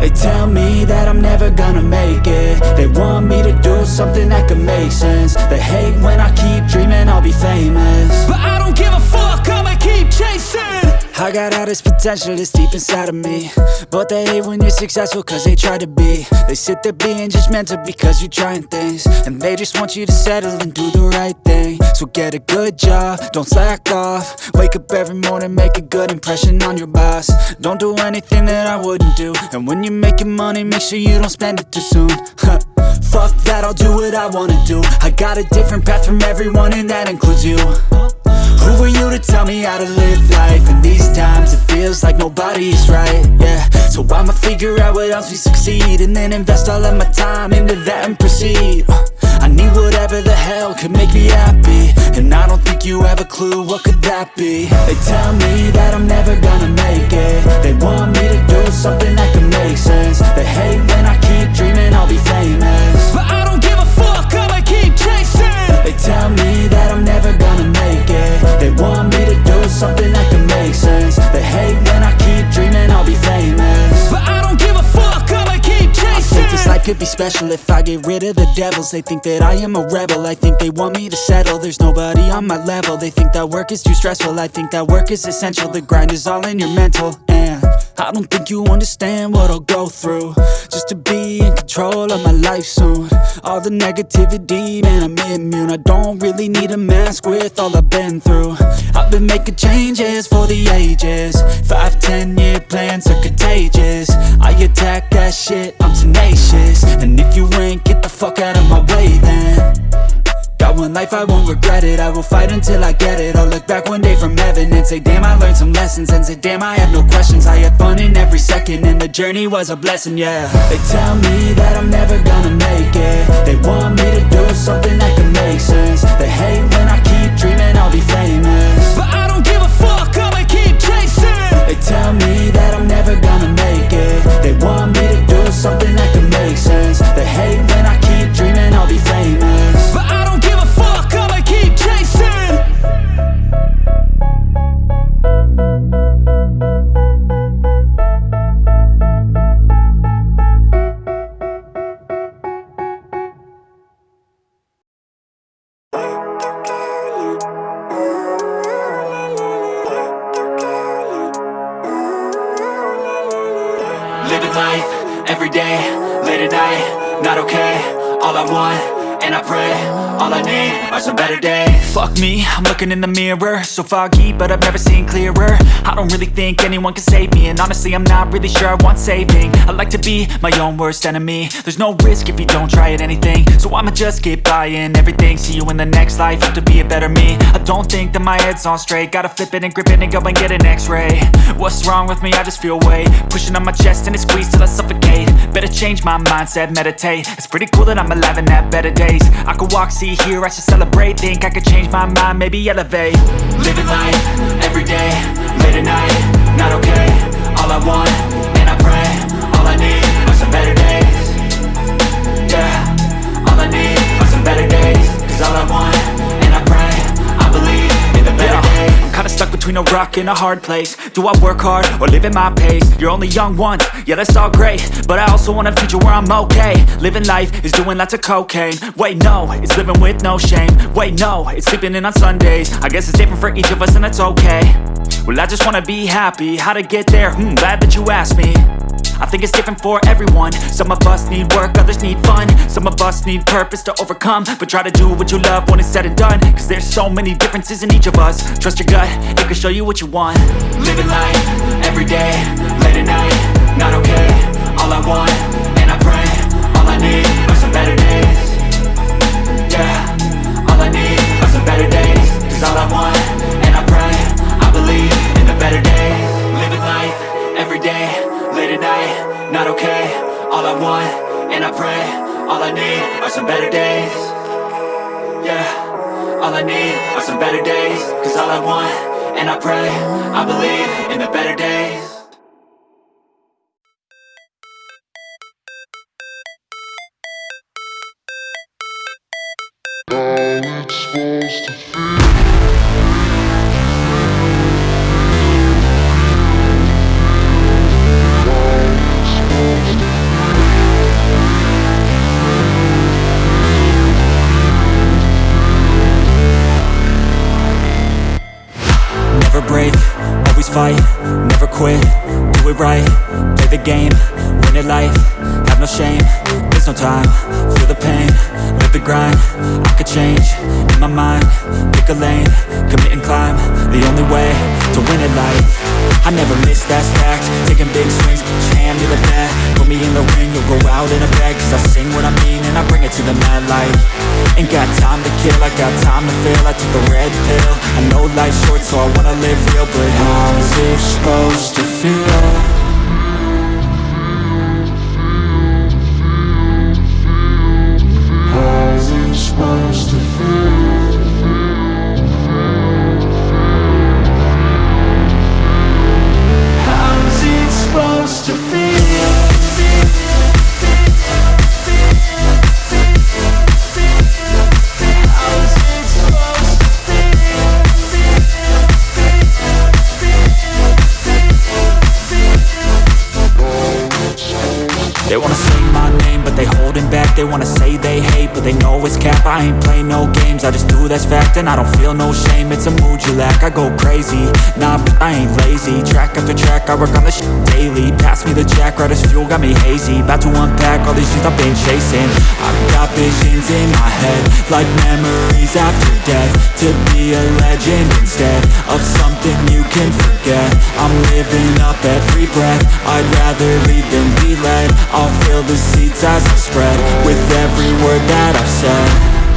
They tell me that I'm never gonna make it. They want me to do something that could make sense. They hate when I keep dreaming I'll be famous. But I don't give a fuck, I'ma keep chasing. I got all this potential that's deep inside of me. But they hate when you're successful cause they try to be. They sit there being judgmental because you're trying things. And they just want you to settle and do the right thing So get a good job, don't slack off. Wake up every morning, make a good impression on your boss. Don't do anything that I wouldn't do. And when you're making money, make sure you don't spend it too soon. Fuck that, I'll do what I wanna do. I got a different path from everyone and that includes you. Who are you to tell me how to live life? In these times? It feels like nobody's right, yeah. So I'ma figure out what else we succeed And then invest all of my time into that and proceed I need whatever the hell could make me happy. And I don't think you have a clue what could that be. They tell me that I'm never gonna could be special if I get rid of the devils. They think that I am a rebel, I think they want me to settle. There's nobody on my level, they think that work is too stressful. I think that work is essential, the grind is all in your mental. And I don't think you understand what I'll go through Just to be in control of my life soon. All the negativity, man I'm immune. I don't really need a mask with all I've been through. I've been making changes for the ages. Five, ten year plans are contagious. I attack that shit, I'm tenacious. And if you ain't, get the fuck out of my way then Got one life, I won't regret it. I will fight until I get it. I'll look back one day from heaven And say damn I learned some lessons. And say damn I have no questions. I had fun in every second And the journey was a blessing, yeah. They tell me that I'm never gonna make it. They want me to do something that can make sense. They hate when I keep dreaming I'll be famous. But I don't give a fuck, I'ma keep chasing. They tell me that I'm never gonna make it every day, late at night, not okay All I want, and I pray, all I need are some better days. Fuck me, I'm looking in the mirror. So foggy, but I've never seen clearer. I don't really think anyone can save me And honestly, I'm not really sure I want saving. I like to be my own worst enemy. There's no risk if you don't try at anything. So I'ma just keep buying everything. See you in the next life, have to be a better me. I don't think that my head's on straight. Gotta flip it and grip it and go and get an x-ray. What's wrong with me? I just feel weight. Pushing on my chest and it squeezes till I suffocate. Better change my mindset, meditate. It's pretty cool that I'm alive and have better days I could walk, see, hear, I should celebrate. Think I could change my mind, maybe elevate. Living life, every day, late at night Not okay, all I want, between a rock and a hard place. Do I work hard or live at my pace? You're only young once, yeah that's all great. But I also want a future where I'm okay. Living life is doing lots of cocaine. Wait no, it's living with no shame. Wait no, it's sleeping in on Sundays. I guess it's different for each of us and that's okay. Well I just wanna be happy, how to get there? Hmm, glad that you asked me I think it's different for everyone. Some of us need work, others need fun. Some of us need purpose to overcome. But try to do what you love when it's said and done. Cause there's so many differences in each of us. Trust your gut, it can show you what you want. Living life, every day, late at night Not okay, all I want, and I pray All I need are some better days I need are some better days Cause all I want, and I pray I believe in the better days. How it's supposed to feel always fight, never quit, do it right, play the game, win it life, have no shame, there's no time, feel the pain, live the grind, I could change, in my mind, pick a lane, commit and climb, the only way to win it life, I never miss, that's fact, taking big swings, your hand to the bat, put me in the ring, you'll go out in a bag, cause I sing what I mean and I bring it to the mad light, ain't got time to kill, I got time to feel, I took a red pill, I know life's short so I wanna live real, but how's it supposed to feel? They wanna say they hate, but they know it's cap. I ain't play no games, I just do that's fact And I don't feel no shame, it's a mood you lack I go crazy, nah, but I ain't lazy. Track after track, I work on shit daily. Pass me the jack, right as fuel, got me hazy. About to unpack all these things I've been chasing. I've got visions in my head Like memories after death. To be a legend instead Of something you can forget I'm living up every breath. I'd rather lead than be led. I'll fill the seats as I spread With every word that I've said